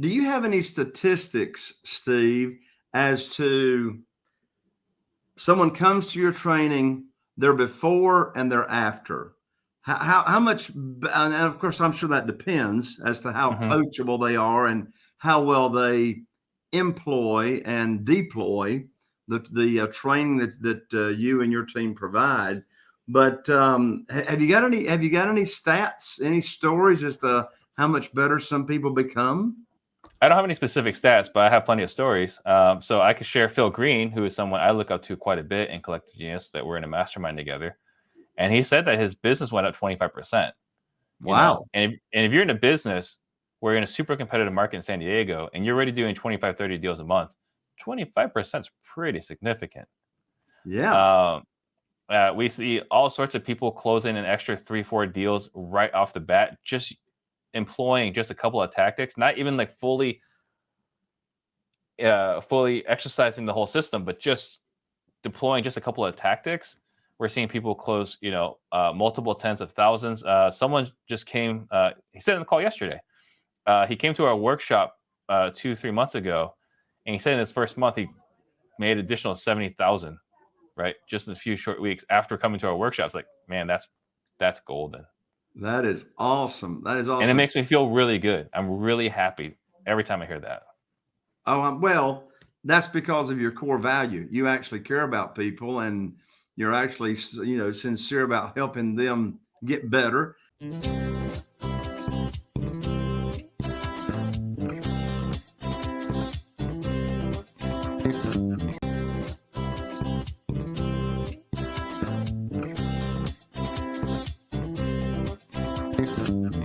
Do you have any statistics, Steve, as to someone comes to your training, their before and their after? How, how, how much, and of course, I'm sure that depends as to how mm-hmm. coachable they are and how well they employ and deploy the, the uh, training that, that uh, you and your team provide. But um, have you got any, have you got any stats, any stories as to how much better some people become? I don't have any specific stats, but I have plenty of stories. Um, so I could share Phil Green, who is someone I look up to quite a bit in Collective Genius, that we're in a mastermind together. And he said that his business went up 25%. Wow. And if, and if you're in a business where you're in a super competitive market in San Diego and you're already doing 25, 30 deals a month, 25% is pretty significant. Yeah. Um, uh, we see all sorts of people closing an extra three, four deals right off the bat, just employing just a couple of tactics, not even like fully uh, fully exercising the whole system, but just deploying just a couple of tactics. We're seeing people close, you know, uh, multiple tens of thousands. Uh, someone just came. Uh, he said in the call yesterday. Uh, he came to our workshop uh, two, three months ago, and he said in his first month he made additional seventy thousand, right, just in a few short weeks after coming to our workshops. Like, man, that's that's golden. That is awesome. That is awesome. And it makes me feel really good. I'm really happy every time I hear that. Oh, um, well, that's because of your core value. You actually care about people and you're actually, you know, sincere about helping them get better. Thank you.